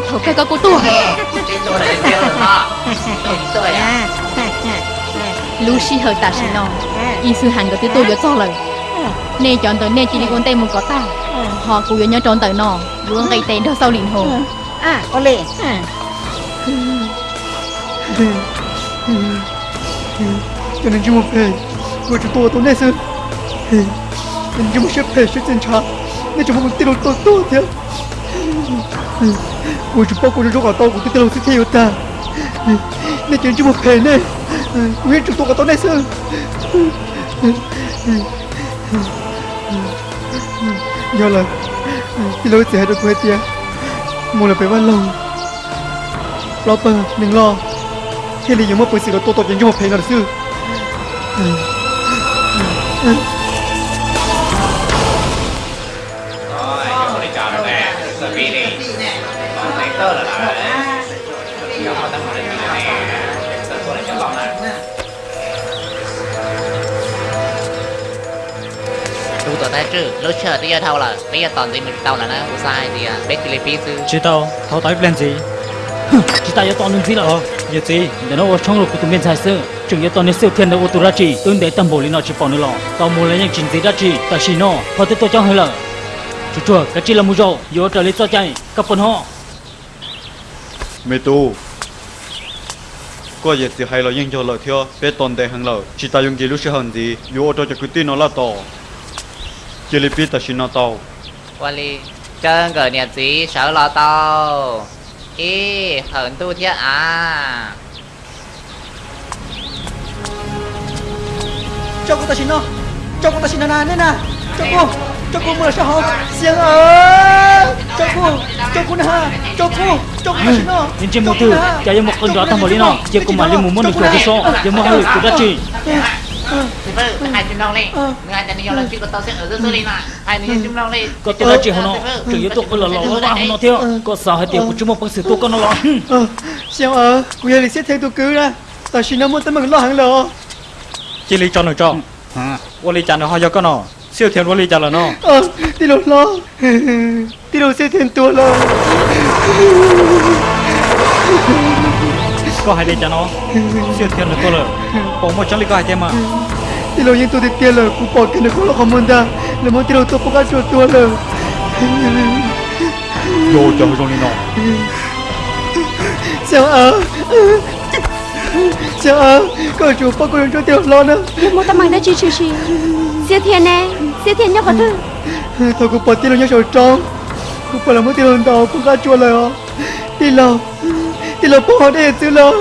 bao thầu cái có cô tua Lucy hơi ta xin nó y sư hành của tôi tôi cho lời. Nè chọn tới nè chỉ đi con tay một có ta họ cũng vừa nhớ chọn tới nó. Luôn cây tên đó sau liền hồ à có lẽ cho nên chúng một về của chúng tôi tôi nè sư. Nên chúng một xếp về xếp trên cha nên chúng một tiêu tôi tôi thế của chúng tôi của chúng tôi tôi của tiêu sẽ theo ta. Nên chúng chúng tôi do là cái lối sẽ được quay tia. Một là phải bắt lòng. Lo bờ đừng lo. Khi lý do mà bởi sự có tôi tôi nhận một phải là sư tu tổ ta chứ. Lúc chờ tí thâu là bây giờ toàn tí mình tao là nó sai thì à biết cái phí sư Chị tao, thao tới plan gì? Chị ta yếu toàn đừng gì là Giờ gì, để nó ở trong lục của tụi mình sai sự Chúng yếu toàn nên siêu thiên đâu ô tô ra chỉ Tương để tâm bổ lý nó chỉ bỏ nữa lọ. Tao muốn lấy những chính gì ra chỉ Ta chỉ nó, họ tới tôi cho hơi lợ. Chú chùa, cái chi là mù rộ. Yếu trở lên cho chạy, cặp phần họ. Mẹ tu có gì thì hay là những cho lợi theo bé toàn đại hàng lợi chỉ ta dùng gì lúc sẽ hành gì yếu cho cho cái tin nó là to. Chỉ là biết ta xin nó tao qua đi chân cờ nhiệt gì sợ lo tao ý hận tu thiết à cho cô ta xin nó cho cô ta xin nó nè nè cho cô cho cô mở sao hông xiang ơi! Cho cô cho cô nè cho cô cho cô xin nó Nhìn trên một từ, chả giống một con đó thằng bổ lý nó Chỉ cùng mà lên mù môn được cửa số. Giờ mà hơi của ra chỉ thì vâng hai chim long đi. Người hai chim long chỉ có tao sẽ ở dưới đi mà. Hai đứa chim long đi. Có là chỉ hông nó Chủ yếu tôi là lọ lọ hông nó theo Có sao hai tiểu của chúng một bằng sự tôi có nó lọ ờ. Xiang ơi cô ấy sẽ theo tôi cứ ra. Ta xin nó muốn tới mừng lo hàng lọ Chỉ lý cho nó cho Vô lý chả nó hoa cho con nó Siêu thiên vô lý chả là nó ờ đi đâu lo? Đi đâu sẽ thêm tua lo? Có hai lý chả nó Siêu thiên là tôi là Bỏ một trăm lý có hai thêm mà. Đi đâu những tôi được tiền là cũng bỏ cái nó cũng là không muốn ta là muốn đi đâu tôi cũng có chuột tua là Vô cho trong lý nó xiang ơi ơi có chủ bao cô cho tiền lo nữa. Một tấm bằng đã chi chi chi. Siêu thiên nè Siêu thiên nhóc có thư. Tôi cũng bỏ tiền lo nhau trong cũng phải là muốn tiền lo đầu cũng có chuột rồi đi lo đi lo bỏ để chứ lo.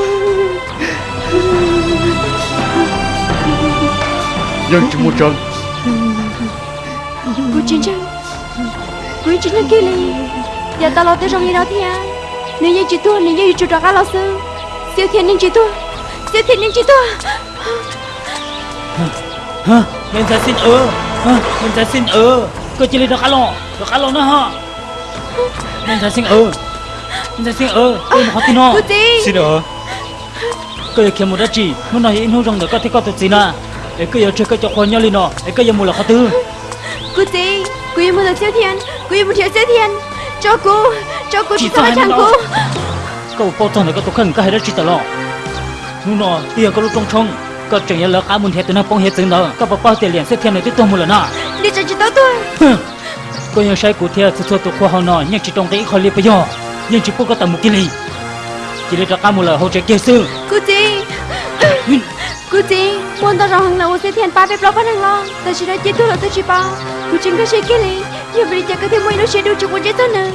Dân chỉ một trận. Cô chính chân Cô chính là kia lì Giờ tao lo tới trong như đó thì à. Nếu như chị thua Nếu như chị trò cá lo sư Siêu thiên nên chị thua Siêu thiên nên chị thua Hả? Mình sẽ xin ơ. Hả? Mình sẽ xin ơ. Cơ chỉ lý đó khá lọ Đó khá lọ nữa hả? Mình sẽ xin ơ. Mình sẽ xin ơ. Tôi mà khó tin chị Xin ơ. Cơ giờ kiếm một đất chỉ Muốn nói in hông rong được có thể có tự gì nè? Để cơ giờ chơi cơ cho khoan nhau lên nó Để cơ giờ mua là khó tư. Cô chị Cô yêu một được siêu thiên. Cô yêu một thiếu siêu thiên. Cho cô Cho cô Chỉ sao hai nó. cô Cậu bao trong này có tổ khẩn cái hai đất chỉ tờ lọ Nụ nọ Tiền có lúc trong trong Có chẳng nhận là cá muốn hết từ nó phong hết từng đó Có bảo bao tiền liền sẽ thêm này tiếp tục một lần nè Đi chơi chỉ tao thôi có những sai cụ thể sẽ thua tụ khoa học nọ nhưng chỉ trong cái khó liệt bây giờ nhưng chỉ có tầm một cái gì chỉ lấy cho cá một lời hỗ trợ kia sư Cô chị Cô chị Muốn tao rằng là sẽ thiên ba bếp lo phát hàng lo Tao chỉ nói chết tôi là tôi chỉ bao Cô chính có sẽ kia lì Giờ vì chắc có thể mua nó sẽ đủ cho một chết tôi nè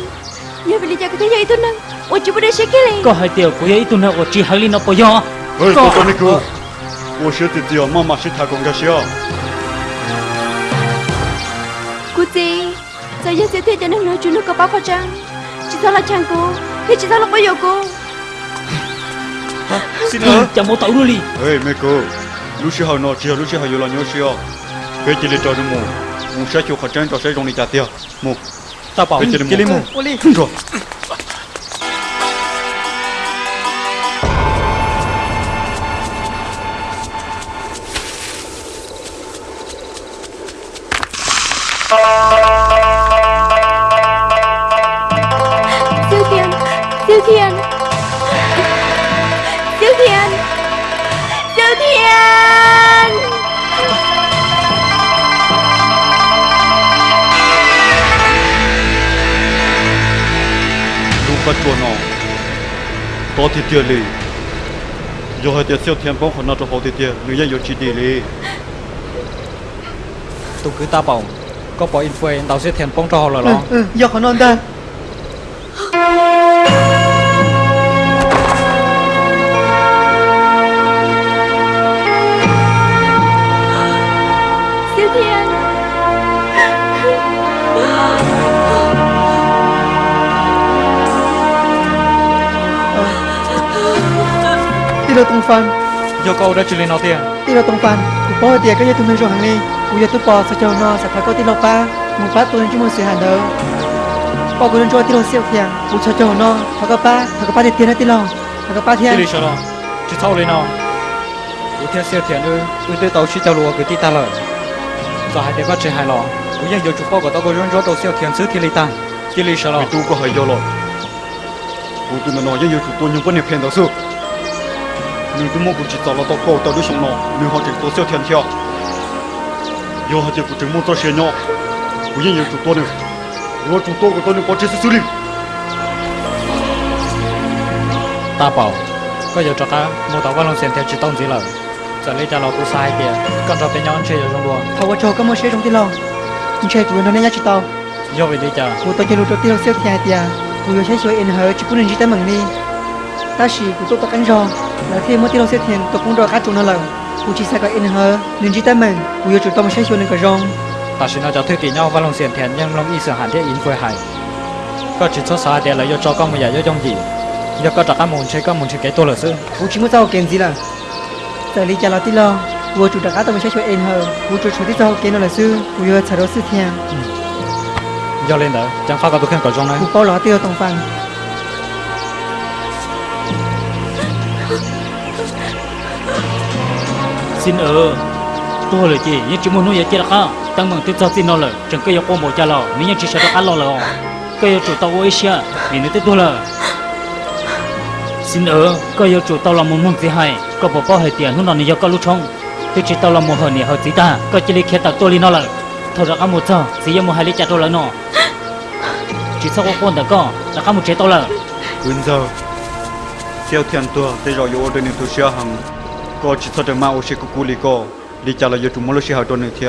Giờ vì chắc có thể dạy tôi nè ủa chú bữa sẽ cái có hai tiểu của ấy tụi nó của chị Harley nó bây giờ ơi có tôi nico ủa sẽ tự tiểu mà mà sẽ thà công cái gì cô chị sao giờ sẽ thấy cho nên nói chú nó có bao chăng chỉ sao là chăng cô? Thế chỉ sao là bây giờ cô? Xin ừ, lỗi. chẳng muốn tẩu luôn đi ơi mẹ cô lúc xưa hồi nọ chị lúc xưa hồi giờ là nhớ xưa cái chỉ để cho nó mù. Mù sẽ chịu khó tránh cho sẽ rong này chặt tiêu mù. Ta bảo cái chị đi mù. Rồi. 好天天哩，有还点小天帮和那种好天天，女人有几点哩？tôi cứ ta bảo có bảo influence tao sẽ thèm bóng họ là lo. do khó non ta siêu thiên Tilo tong fan Yoko đã chile nó tiền? Tilo tong fan Cũng bỏ tiền cái gì tụi mình rồi hàng đi Cũng giờ tụi bỏ sao chờ nó sẽ phải có tilo pa Một phát tụi chúng mình sẽ hàng đâu Bỏ cũng cho tilo siêu thiàng Cũng sao cho nó Thật có pa Thật có pa thì tiền hết tilo Thật có pa thiàng Tilo chờ nó Chứ thâu lên nó Cũng thiàng siêu thiàng ư Ư tới tao chi tàu lùa cái tí ta lỡ Giờ hai tiền bắt chơi hai lọ Cũng giờ chụp phó của tao có rôn rốt tàu siêu thiàng xứ thì lì ta Tilo chờ nó Mày tu có hơi vô lộn Cũng tụi nó nói với yêu chúng tôi nhưng vẫn hiệp hẹn tàu xưa. 你的蘑菇去找了到高到的熊了，你好整多少天条？要好整不整么多些鸟，不应有主多呢，我主多个多呢，我这是手里。大宝，có giờ cho cá mua tàu vào lòng xem theo chỉ tông gì là giờ lấy trả lời của sai kìa con trò bé nhỏ chơi ở trong đùa thầu qua trò có mua xe trong tí lòng nhưng chơi tụi nó nên nhá chỉ tàu do vậy đi chờ mua tàu chơi lúc cho tiên siêu thiệt kìa tụi nó sẽ chơi in hở chỉ cũng nên chỉ tới mừng đi ta chỉ của tôi tao cắn rồi là khi mới tiêu xét hiện tôi cũng đòi cá chúng nó lần cụ chỉ sẽ có in hơ nên chỉ tay mình cụ yêu chủ tâm sẽ chịu nên cả rong. Ta xin nó cho thuê kỷ nhau và lòng xiển thiện nhưng lòng ý sở hạn thiết in phơi hại, có chỉ số xa để lại yêu cho con một giải yêu trong gì yêu có trả các môn chơi các môn chơi cái tôi là sư cụ chỉ muốn sao kiện gì là? Tại lý trả là tí lo vừa chủ đặt cá tâm sẽ chịu in hơ cụ chủ chủ tí sao kiện nó là sư cụ yêu trả đồ sư thiện giờ lên đó chẳng phải có tôi khen cả rong này cụ bao lá tiêu tổng phẳng xin ơ tôi là chị nhưng chúng muốn nuôi chị là cá tăng bằng tiếp sau xin nó là chẳng cái yêu một cha lò nếu như chỉ sợ ăn lò lò, cái yêu chủ tao ấy xia thì nó tiếp tôi là xin ơ cái yêu chủ tao là một môn gì hay. Có bỏ bỏ hệ tiền lúc nào thì do có lúc trong tôi chỉ tao là một hồi nhẹ hồi tí ta. Có chỉ lấy khía tao tôi đi nó là thôi ra cá một giờ gì một hai lấy chặt tôi là nó chỉ sau con đã có? Là cả một chế tao là quên giờ theo tiền tôi tôi rồi vô đây nên tôi xia hàng có chỉ sợ mà ô xe cú cú lì có đi trả lời chúng mới xe hậu tuần thì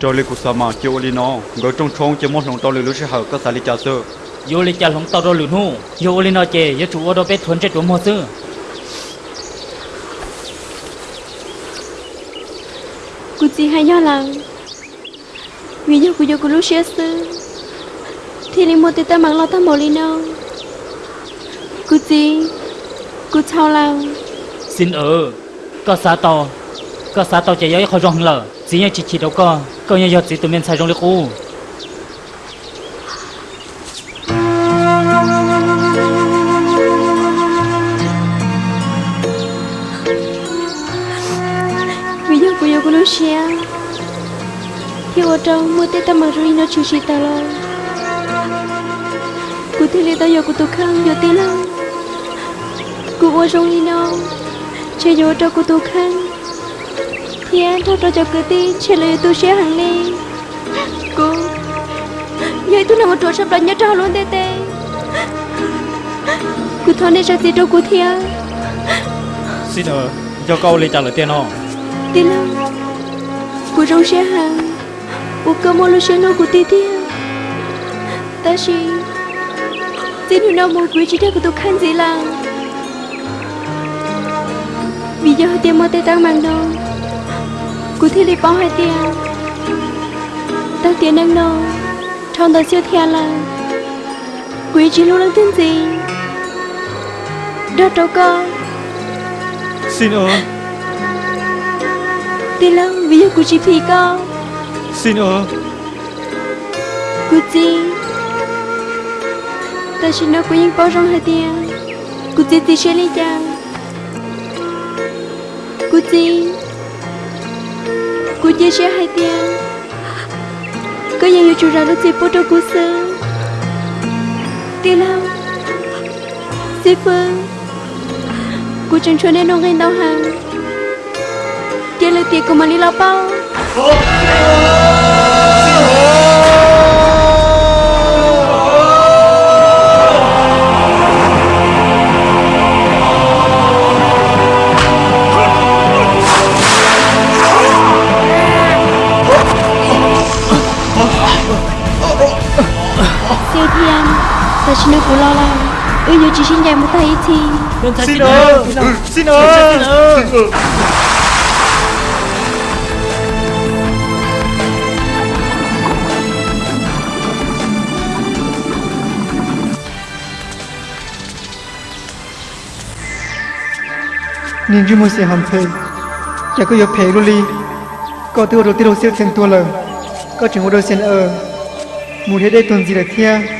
cho lì cú sa mà chịu lì nó người trong trong chỉ muốn lòng to lì lúc xe hậu các sa lì trả sơ yêu lì trả lòng to rồi lì nu. Yêu lì nó chè yêu chủ ở đâu bé thuần chết chúng mua sơ cú chỉ hay nhau là vì nhau cú yo cú lúc xe sơ thì lì mua ta mang lo tao mồ lì nó cú chỉ cú chào lòng xin ở có xa tàu có xa tàu chạy vô khó rong lờ chỉ nhớ chỉ chỉ đâu có. Có nhớ giờ chỉ tụi mình xài rong lịch u. Vì giờ cô giờ cô lúc xưa Thì ở trong tết ta mà rồi nó chịu chỉ ta lo. Cô thì lý tao giờ cô tụ khăn giờ tí lắm Cô ở trong linh đâu Chơi vô cho cô tụ khăn Thì anh thao cho cô tí Chơi lời tôi sẽ hàng lên Cô Vậy tôi nằm một chỗ sắp đánh nhớ trao luôn tê tê. Cô thon đi ra gì đâu cô thia xin ở cho câu lấy trả lời tiền không? Tí lâu Cô trong sẽ hàng Cô cơ mô lô sẽ nô cô tí thia Ta chỉ Xin hữu nào mô quý chỉ theo cô tụ khăn gì là Tăng mang đâu. Cô thi lý bao hai tiền. Tăng tiền nâng nô Trong tờ siêu thia là Quý chỉ lưu lăng tên gì. Đó đâu con xin ở Tí lâu vì giờ cô chỉ phí con xin ở Cô chi Ta chỉ nói cô yên bao rong hai tiền. Cô chi tí sẽ lấy chàng Cô chi. Cô chi sẽ hai tiếng, Có những yêu chủ ra lúc gì bố trâu cô sư. Tí lâu Lucifer Cô chẳng cho nên nó ngay đau hàng Dia là tiệt của mà đi lao bao Siêu Ư như chỉ xin dành một tay thì xin ơi xin ơi nhìn như một sự hàm thề chả có yếu phê luôn đi có tiêu đồ tiêu đồ siêu thiên tua lờ có chừng một đôi sen ở một thế đây tuần gì được thia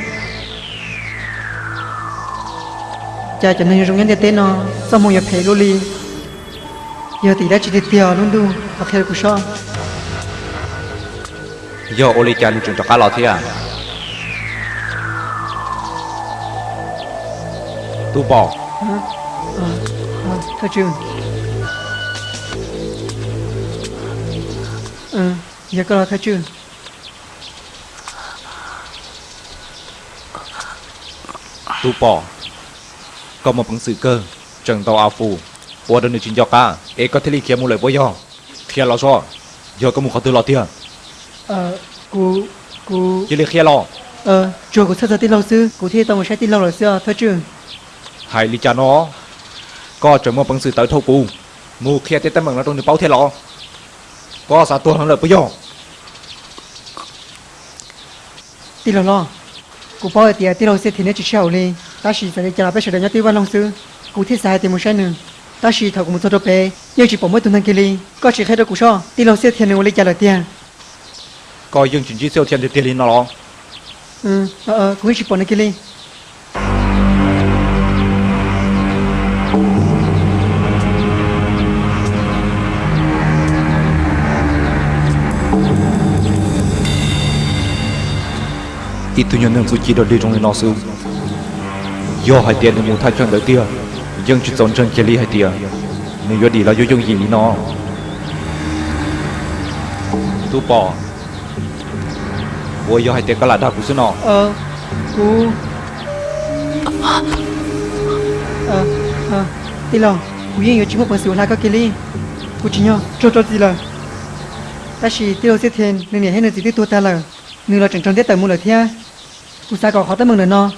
chả chẳng nên trong nhân tên nó sao một yếu phê luôn đi giờ thì đã chỉ để tiêu luôn đu và theo của sao do oli cha lu trường cho cá lò thế à? Tu bỏ thôi chứ ừ giờ có là thôi chứ tu bỏ có một bằng sự cơ. Trần tàu áo phù ủa đơn chính do cá ê có thể li kia một lời bôi do. Kia lo so giờ có một khó tư lo tiền ờ cô cô chỉ li kia lo ờ chùa của sao tin lâu sư cụ thi tao một sai tin lâu rồi xưa thôi chứ hai li cha nó có trần một bằng sự tới thâu cù mù kia tên bằng nó trong được bao thế lo có sao tuần hơn lời bôi do. Tin lâu lo cụ bao tiền tin lâu sư thì nên chỉ sau đi ta chỉ sẽ cho nó biết sự đánh giá tiêu văn long sư. Cụ thi sai thì một sai nữa ta chỉ thầu của một bé nhưng chỉ bỏ mỗi tuần thằng kia đi. Có chỉ khai được cụ so tin lâu sư thì nên lấy trả lời tiền. Có dương chính chỉ siêu thiên thì tiền li nó lo ừ ờ ờ cũng chỉ bỏ nó kia đi. Ít tu nhân su chi đó đi trong nó su yo hai tiền thì muốn thay chân đầu tiên dân chỉ chọn chân kia li hai tiền. Nên yo đi là yo dùng gì nó. Tu bỏ ôi yo hai tiền có là đa của số nó ờ cú ờ ờ. Đi lo cú yên yo chỉ một phần sự là có kia đi cú chỉ nhớ cho cho gì là ta chỉ tiêu sẽ thêm nên để hết là gì tiêu ta là nửa là chẳng chẳng tiết tới mua lời thia. Cú sa có khó tới mừng lời nó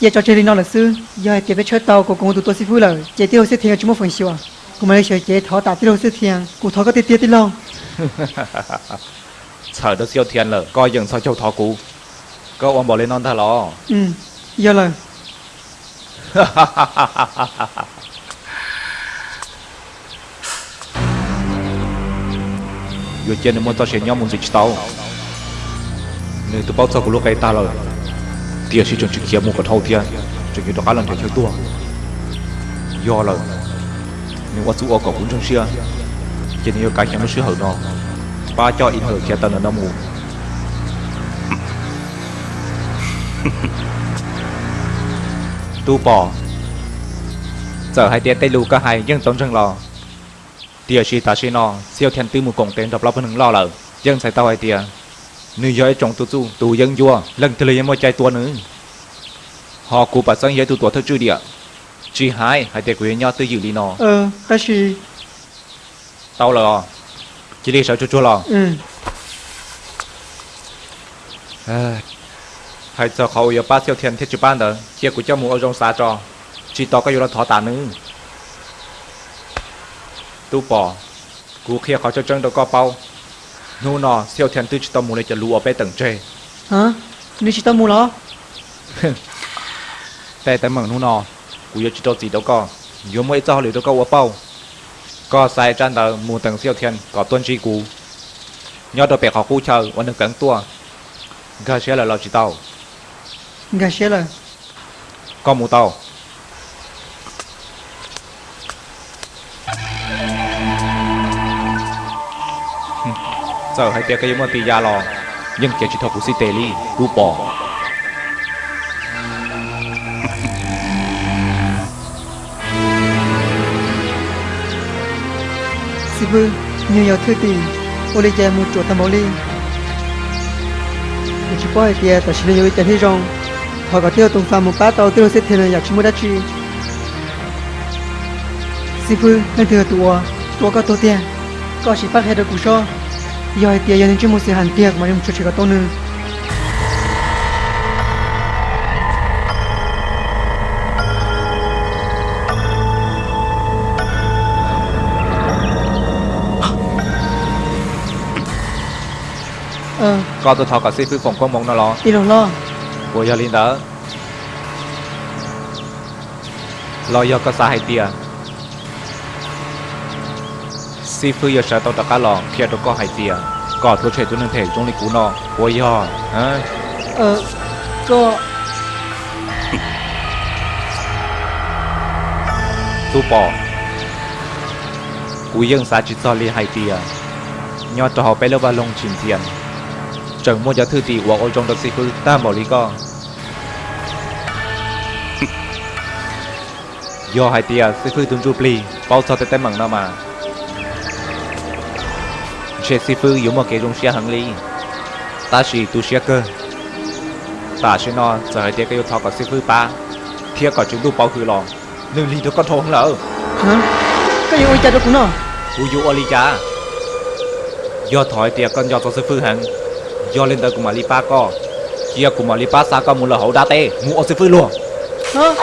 giờ cho chơi đi nó là sư giờ chỉ phải chơi tàu của cùng tụi tôi sư phụ là chỉ tiêu sẽ tiền chỉ một phần siêu à. Cụ mà lấy chơi chỉ thọ tạ tiêu sẽ tiền cụ thọ có tiết tiết tin lâu. Sợ đó siêu thiên lờ. Coi dừng sao châu thọ cũ có ông bỏ lên non thà lo. Ừ. Giờ là vừa trên muốn tao sẽ nhóm muốn dịch tao nếu tụi bao giờ tia sĩ trong chữ kia mua cái thâu tia. Chọn như đó lần theo tua. Do là nếu quá chú ở cổ cũng trong xưa chỉ nên cái chẳng có sửa hở nó ba cho in hở kia tao là nó mù tu bỏ giờ hai tia tây lưu cả hai nhưng tổng chân lò. Tia sĩ ta sĩ nó siêu thiên tư một cổng tên đập lắp hơn lo là, dân sai tao hai tia nữ giới trong tu tu tu dân vua lần thứ lấy một trái tua nữa họ cụ bà sang giới tu tua theo chữ địa. Chỉ hai hai tia quý nhau tư dự lý nó. Ờ ta chỉ tao là chỉ đi sợ cho chua lò. Ừ. Hai giờ họ yêu ba siêu thiên thiết chữ ban đó chia của cho mù ở trong xã cho. Chỉ tao có yêu là thọ tà nữa tu bỏ cụ kia họ cho chân đâu có bao nu nọ siêu thiên tư chỉ tao mù lấy cho lũ ở bên tầng trên hả nếu chỉ tao mua nóแต่แต่เมืองนู้นนอกูอยากจะโดนสีเดียวก็อยู่ไม่เจ้าหรือเดียวก็ว่าเป้าก็ใส่จันเดอมูตังเซียวเทียนก็ต้นจีกูยอดตัวเป็ดขอกูเชอวันหนึ่งกังตัวก็เชื่อแล้วเราจีเต้า gà xe là ก็หมูเต้าเจ้าให้เปียก็ยังมาตียา giờ hay tia cái mà tì ra lò. Nhưng kia chỉ thọ của si tề ly đu bỏ. Sư vương nhiều nhiều thứ tì, ô lê chè một chỗ tầm ô lê mình chỉ quay tia tại sao nhiều chè thấy rong. Họ tiêu tung phàm một bát tàu tiêu sẽ thiên là giặc chúng mua đắt chi. Sư vương, nên thừa tụa tụa có tổ tiền có chỉ phát hết được củ cho giờ tiền giờ nên chỉ một sự hàn tiền mà em chưa chỉ có tổ nữa ờ có tôi thọ cả sư phụ phòng con mong nó lo. Đi lòng lo. Của giờ linh đỡ lo giờ có hay ซีฟื้นยาชาตอตะกาลองเทียตัวก็หายเตียก่อทุเฉยตัวหนึ่งเถจงลิกูนอหัวยอเอ้เออก็ตู้ปอกูยังสาจิตซอลีหายเตียยอดจะหอไปเลือบาลงชิมเทียนจังมัวยะทื่อตีหัวโอจงตักซีฟื้นตามบอลีก็ยอไฮเตียซีฟื้นตุนจูปลีเป้าซอเต็มเต็มหมังนามา chế sư phụ yếu một cái rung xe hàng lý. Ta chỉ tu xe cơ. Ta chỉ nó giờ hai tia cái yêu thọ của sư phụ ba thiệt có chúng tu bao khử lò nương lý đó có thong lỡ. Hả? Cái gì ôi cha đó cũng nó? U yu oli cha. Do thổi tiệc con do cho sư phụ hẳn. Do lên tới cùng mà li pa co. Kia cùng mà li pa sa co muốn là hậu đa tê. Mua sư phụ luôn. Hả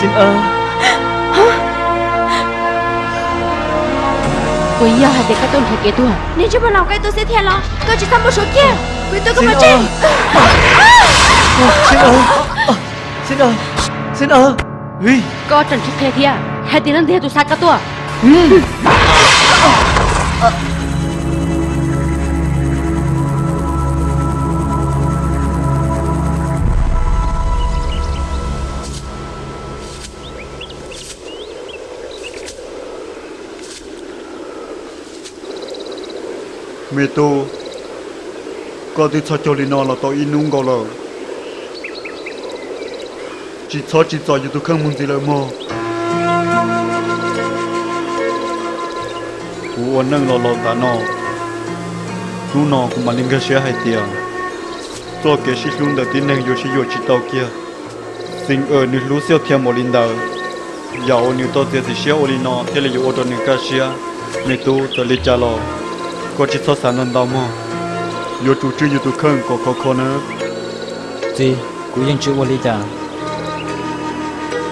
xin ơn. Quý giờ hai đứa các tôn thể kế tuổi Nếu chưa bao lòng cái tôi sẽ thiên lo Tôi chỉ thăm một số kia. Quý tôi có Xin mà ơn. trên xin ơn. Xin ơn. Xin ơn. Ui, Có trần chắc thế thia Hai tiếng lần thế tôi sát các tôi mẹ tu có đi cho cho nó là tôi in nung gọi là. Chỉ cho chỉ cho như tôi không muốn gì là mò cú ôn nâng lo lo ta nó. Nu nó cũng mà linh cái xe hay tiền tôi cái sĩ luôn đầu tiên nâng vô sĩ vô chỉ tao kia. Xin ở nữ lú siêu thiên một linh đầu giàu nữ tôi tiền thì xe ô linh nó thế là vô ô tô nữ cái xe. Mẹ tu tôi lấy trả lo có chỉ so sánh lần đầu mà yo chủ trương yo tu khẩn có có có nữa gì cú dân chữ Wally cha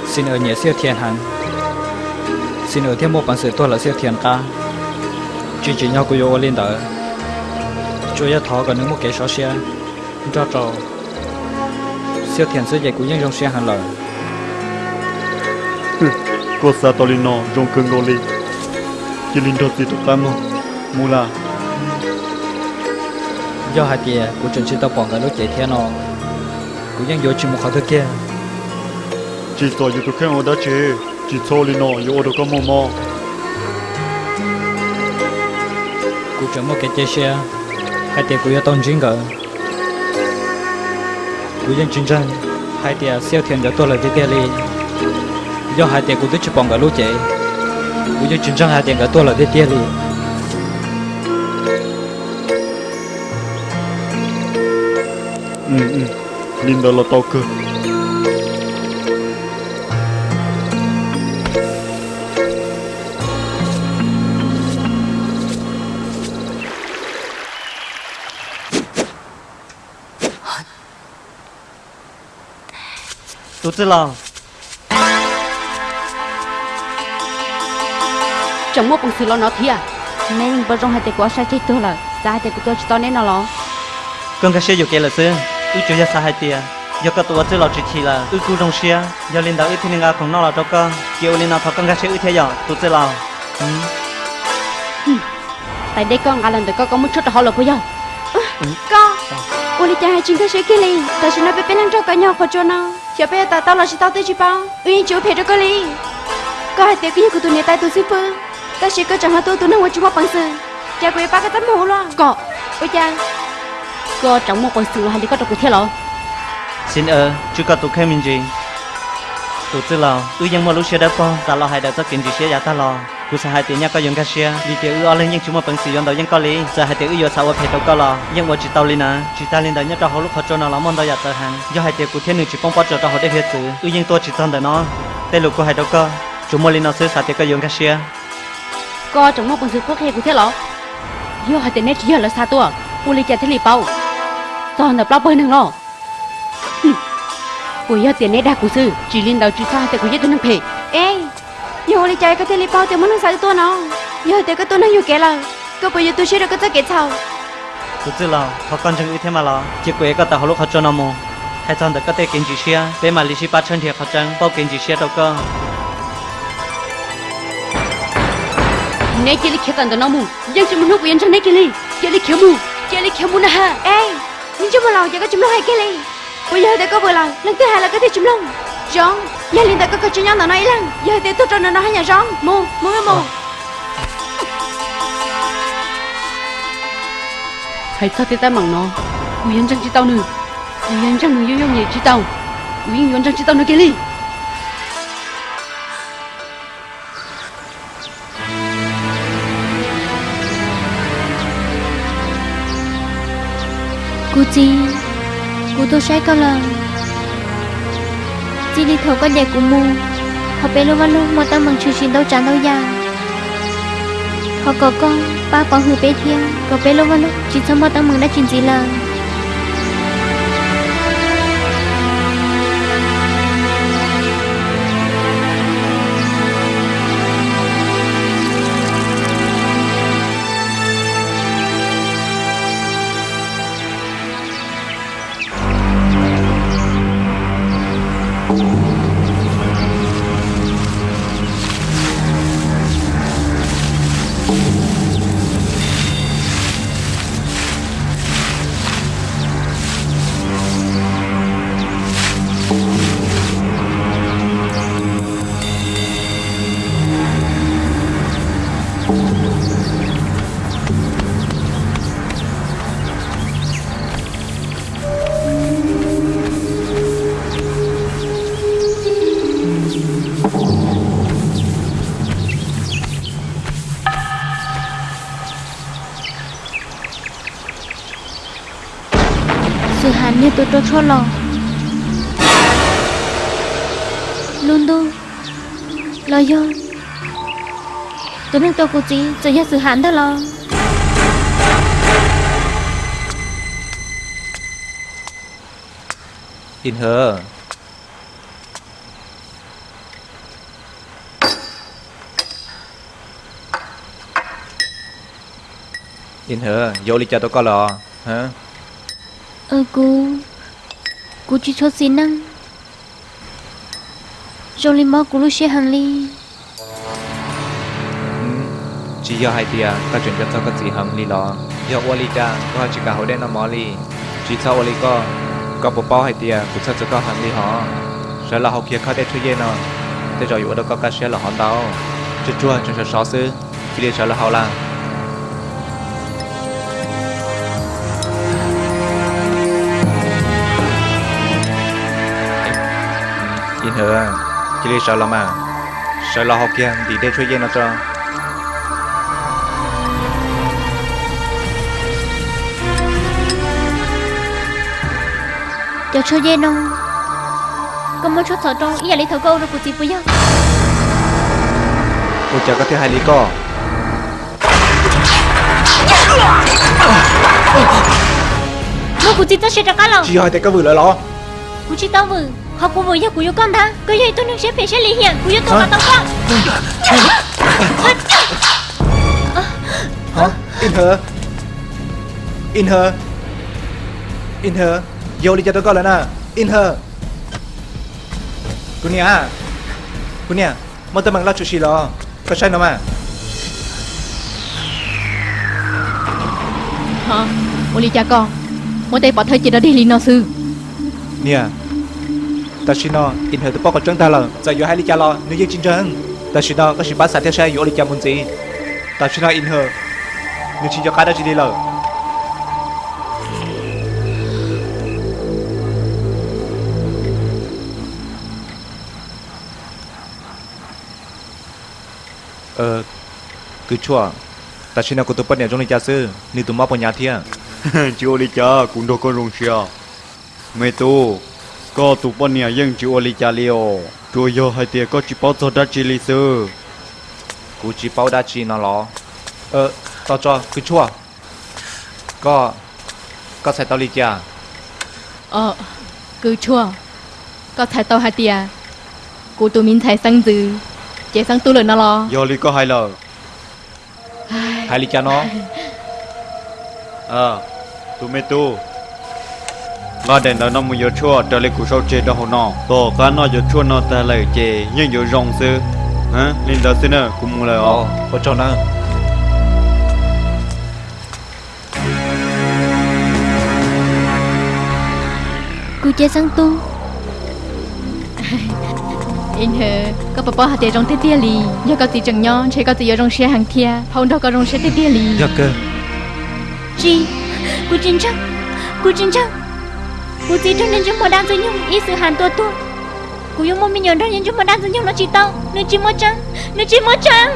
xin ở nhẹ siêu thiền hắn xin ở thêm một bản sự tôi là siêu thiền ca. Chỉ chỉ nhau của yo lên đỡ cho ya thọ còn những một cái số xe. Cho trò. Siêu thiền sự dạy của dân trong xe hàng lời. Có sa to linh nó trong khẩn gọi li chỉ linh đó thì tụi ta mà mù là do hai tia của chuẩn chỉ tao bỏ cái lúc chạy theo nó. Của dân vô chỉ một khẩu thứ kia. Chỉ cho yêu tụ khen ở đó chứ chỉ cho lên nó yêu đó có mò mò. Cú chấm một cái chế xe hai tiệt cú yêu tôn chính cỡ cú dân chính tranh hai tiệt siêu thiền cho tôi là cái tiệt li do hai tiệt cú tức chụp bằng cái lũ chế cú dân chính tranh hai tiệt cái tôi là cái tiệt li ừ ừ. Linh đó là tao cơ. Tụt tới lòng trong một bằng sự lo nó thia nên bữa trong hai tiệt của sai chết tôi là sai tiệt của tôi chỉ to nên nó lo? Con cái xe dù kia là xưa ư chủ gia sa hai tia do các tụi tới lọ chỉ chỉ là ư cu trong xe do linh đạo ư thiên nga không nó là cho con kiểu linh nào thọ con cái xe ư thế giờ tụt tới lòng tại đây con à lần tới con có một chút là họ là của nhau. Con. Uli cha hai chính cái sẽ kia li ta sẽ nói bé bé lăng cho cả nhau khỏi cho nó chờ bé ta tao là chỉ tao tới chỉ bao. Uy chú phải cho con li có hai tiệt cái của tụi này tay tụi super ta sẽ có chẳng hạn tôi tụi nó qua chung một bằng sự cha của ba cái tấm mũ lo có. Ôi cha có trong một quầy sữa hay có trong cái thiết lộ xin ơ chú có tụ khem mình gì? Tụi tư lò tôi dân mua lúc xe đáp con ta lo hai đợt cho kiếm gì xe giá ta lo, cú sa hai tiếng nhá có dùng cái xe Vì tiểu ư ở lên nhưng chú mà bằng sử dụng đầu dân có lý. Sa hai tiểu ư giờ sao phải tàu có lò nhưng mà chỉ tàu lên à chỉ ta lên đó nhất trong lúc họ cho nó lắm món đó giả tờ hàng do hai tiểu cú thiên nữ chỉ phong bao cho họ để hết sự. Ư dân tôi chỉ tao để nó tên lục của hai đâu có. Chú mà lên nó sẽ sa tiểu có dùng cái xe. Có trong mà bằng sử quốc hệ của thế lọ. Do hai tiểu nét chỉ là sa tua u lý chả thế lì bao toàn là bao bơi năng lo ui yo tiền này đã của sư. Chỉ liên đầu chỉ sao hai tiệt của yo tôi năng phê ê yo uli cha cái thế li bao thì muốn năng sao tôi nó yo tiệt cái tôi năng yo kể là có bây giờ tôi sẽ được cái cái sao. Tụt tới lòng họ con chừng ư thế mà lo. Chỉ quế có tao họ lúc họ cho nó mù. Hai thân được có thể kiến chỉ xe để mà lý sĩ ba chân thiệt họ chân bao kiến chỉ xe đâu có nè chỉ li khét nó mù. Dân chúng mình hút yên trong nè chỉ li chỉ li khéo mù. Chỉ li khéo mù nè ha. Ê nhưng chúng một lo chỉ có chúng nó hay Kelly bây giờ để có vừa là lần thứ hai là có thể chúng nó John giờ liền tại có cái chuyện nhau nào nói lần giờ để tôi cho nó nói nhà John mù mù mù hãy sao thế ta mắng nó. Ui yên chẳng chỉ tao nữa Ui yên chẳng người yêu yêu nhẹ chỉ tao. Ui yên chẳng chỉ tao nữa Kelly li Cô chi sai câu lần Chỉ đi thầu có đẹp của mù Họ bé luôn luôn mà tao bằng chú xin đâu chẳng đâu già Họ có con, Ba có hư bé thiên Có bé luôn luôn Chỉ cho mà tao mừng đã chuyện gì là Luôn đô. Lò yo Tôi nên tôi cô chí Giờ nhà sự hàn đó lò. In hơ in hơ vô đi cho tôi có lò. Hả? Ờ cô cú chỉ cho xin năng. Rồi lên mò cú lúc xe hàng ly. Chỉ do hai tia, ta chuyển cho tao cái gì hàng li lò do ô li cha có chỉ cả hồi đen nó mò li chỉ sau ô có có bộ bao hai tia, cũng sao cho có hàng li họ. Sợ là học kia khó để chơi dây nó để rồi, ở đâu có cái xe là họ tao? Chưa chua chưa sợ sợ sư chỉ để sợ là họ là hờ chỉ để sợ là mà sợ là họ kia thì để chơi dây nó cho. Cho chơi dê nó. Có muốn chút sợ trong ý là lấy thầu câu rồi của chị bây giờ cô chờ có thứ hai lý co. Nó của chị ta sẽ ra cá lòng chỉ hỏi tại có vừa lại lo của chị tao vừa họ của vừa giờ của yêu con ta. Cứ vậy tôi នឹង sẽ phải sẽ lý hiện của yêu tôi là tao con hả? In hờ in hờ in vô đi cho tôi coi lại nè in hờ cô nia cô nia mà tôi mang lo chút xí lo có sai đâu mà hả? Ô li cha con. Mỗi tay bỏ thời chị đã đi liền nó sư. Nia ta xin nó in hơi tôi bỏ con trắng ta là giờ vô hai lý cha lo nếu như chính trắng ta xin nó có sự bắt sát theo xe vô lý cha muốn gì ta xin ờ, nó in hơi nếu chỉ cho cái đó chỉ đi lời ờ cứ chua ta xin ờ, nó của tôi bắt nhà trong này cha sư nếu tôi móc vào nhà thiêng chưa đi cha cũng đâu có rung xia mày tu có tụ bọn nhà dân chịu ô lý cha liều rồi có chỉ bao giờ đã chỉ lý bao đã chỉ nó ờ tao cho cứ chua. Có có thể tao lý cha à? ờ cứ chua. Có thể tao hai tia. Cú tụi mình thấy sang dư. Chế sang tu lời nó lo có hai lời hai lý cha nó. Ờ tụi mê tu và đến đó nó muốn yêu chua trở lại cuộc sống chế đó nó tổ cá nó yêu chua nó ta lại chế nhưng giờ rong xứ. hả? Nên đó xin nữa cũng muốn lời ó có cho nó. Cô chế sang tu. In hờ có bà bà hạt tiền rong tết tia lì. Nhớ có gì chẳng nhon chế có gì rong trong xe hàng thia. Phong đâu có rong xe tết tia lì. Nhớ cơ. Chi cô chính chắc cô chính chắc của chị trong nên chúng mà đang dưới nhung ý sự hàn tua tua của yêu mong mình nhớ trong nên chúng mà đang dưới nhung nó chỉ tao. Nên chỉ một trắng nên chỉ một trắng.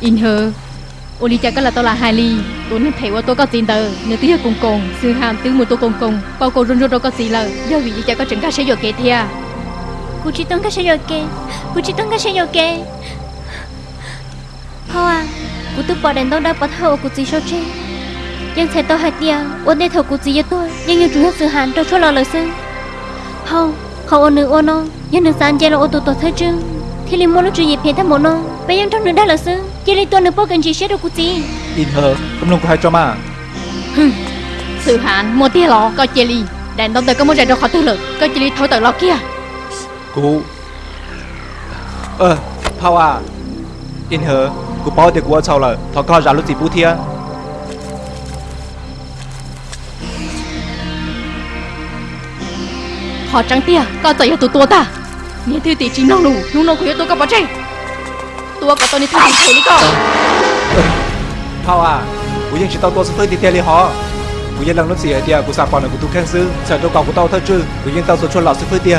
In hờ ô li cha có là tôi là hai ly. Tôi nên thấy ว่า tôi có tiền tờ. Nếu tôi cùng cùng sư hàm tứ một tôi cùng cùng bao cô run run đâu có gì lời do vì cha có chừng cả sẽ dọa kệ thia của chị tông cái sẽ rồi kê của chị tông cái sẽ rồi kê. Thôi à của tôi bỏ đèn đâu đã bỏ thầu của chị sao chứ nhưng thầy tôi hạt điều ôn đây thầu cụ gì cho tôi. Nhưng như chúng sự hàn tôi cho lo lời sư không không ôn nữ ôn ông, nhưng nữ sáng chơi là ô tô tổ thấy chứ thì liền mua nó chuyện gì phiền thầm mồm non bây giờ trong nương đã là sư chỉ lấy tôi nữ bao gần chỉ sẽ được cụ gì yên hờ không nương có hai cho mà. Sự hàn mua tia lọ coi chơi li đàn đông tới có muốn chạy đâu khó tư lực. Coi chơi li thôi tờ lọ kia. Cụ. Ờ thao à. Yên hờ cụ bao được cụ ở sau là thọ coi ra lúc gì bút thiêng họ trắng tia có chạy tụi tôi ta nên thư tỷ chính năng đủ nung nông của tôi có bỏ chạy tôi có tôi nên thư tỷ thấy đi con thao à bố dân chỉ tao tôi sẽ tới tiền liền họ bố dân làm nó gì ở tiền của sản phẩm của tôi khen sư sợ đâu còn của tao thơ chứ bố dân tao sẽ cho lão sẽ tới tiền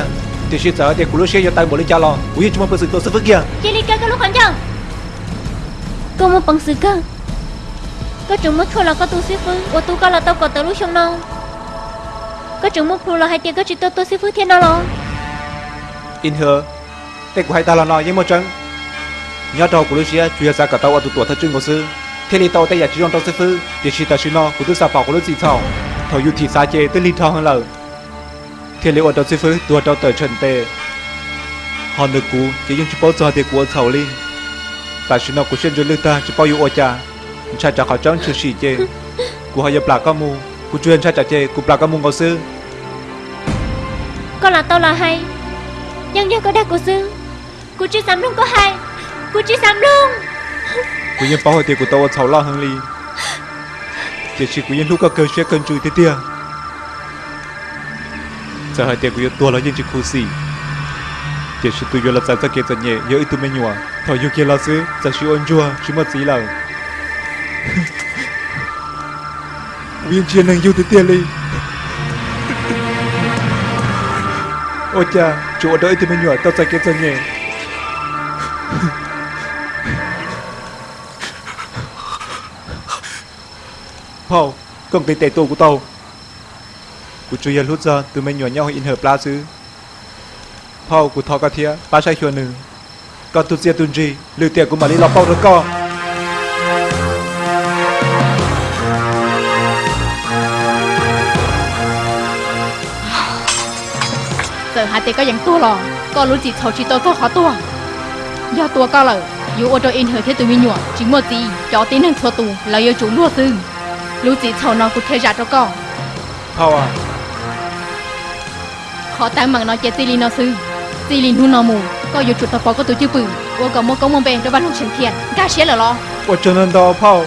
thì chỉ sợ thì của lúc xe cho tay bố lên cha lo bố dân chúng mình sự tôi sẽ vứt kia chỉ đi cái lúc còn chăng có một bằng sự cơ có chúng mất cho là có tu sĩ phương của tu có là tao có tới lúc xong đâu có trưởng mục lù lò hai tiếng có chỉ tôi tôi sẽ phước thiên đó lò. In hơ tên của hai ta lò lò với một chân, nhớ trò của Lucia chuyên gia cả tàu ở tụ tuổi thật trưng của sư. Thế thì tàu tây giả chỉ trong tàu sư phư để chỉ ta sư nó của tôi sao bảo của Lucia thảo. Thảo dù thì xa chế tới linh thao hơn lời thế liệu ở tàu sư phư tụ tàu tới trần tề. Họ được cú chỉ dùng chỉ bao giờ thì của thảo linh. Tại sư nó của xuyên rồi lưu ta chỉ bao nhiêu ô cha. Cha cha khỏi trắng chưa xì chế của họ nhập lạc các mu. Cô chuyên ra trả chế, Cô bà có mong có sư. Con là tao là hay. Nhân dân có đa của sư Cô chưa sắm luôn có hay Cô chưa sắm luôn Cô nhân bảo hồi tiền của tao ở sáu lo hơn ly. Chỉ chỉ cô nhân lúc có cơ sẽ cần chui thế tiền Giờ hồi tiền của nhiên tua là nhân chỉ khu sĩ, Chỉ chỉ tụi nhiên là giá giá kia giật nhẹ Nhớ ít tụi mình nhỏ Thảo yêu kia là sư Giờ chỉ ôn chua Chỉ mất gì là viên chiên nàng du tới tia ly. Ôi cha chỗ đợi thì mình nhỏ tao sạch kết ra nhỉ Paul, cầm cái tệ tổ của tao. Của chú yên hút ra từ mình nhỏ nhau in hợp lá chứ. Paul của thọ cà thịa, ba sai chuẩn nữ. Còn tụt dìa tụn gì, lưu tiệc của mà đi lọc bao rồi co. เป้าให้เตียกูโตว่าเฉาล่อหังลีเจชิกูยังลูกก็เกินเชื่อเกินจุยเตี้ย giờ hai tia của tua là những chỉ khu xì chỉ chỉ tụi yo là sao kia cho nhẹ yo ít tụi mình nhua thọ yo kia là xứ giờ chỉ ôn chua chỉ mất gì là viên chiến năng yêu từ tiền đi ôi cha chỗ đợi tụi mình nhua tao sẽ kia cho nhẹ Paul, con cái tệ tổ của tao Của chú yên hút ra từ mình nhỏ nhau in hợp lá xứ Paul của thọ cả thia, ba sai khuyên nữ Còn tụt xe tuần gì, lưu tiền của mà đi lọc bao rồi co giờ hai tay có dạng tua lò có lũ chỉ thầu chỉ tôi có khó tua do tua cao lờ dù ô tô in hơi thế tụi mình nhọ chỉ một gì cho tí năng thua tù là yêu chủ lúa sư lũ chỉ thầu nó cũng thế ra cho con Paul à, khó tăng bằng nó chết xì nó sư xì lì nu nó mù có yêu chủ tập có tụi chưa bự ô có một công mong bèn cho văn hồng trần thiện ca xế là lo 我真能到 Paul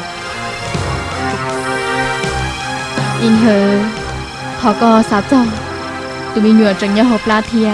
in hơi thọ có sao cho Tụi mình nhọ chẳng nhau hộp la thia.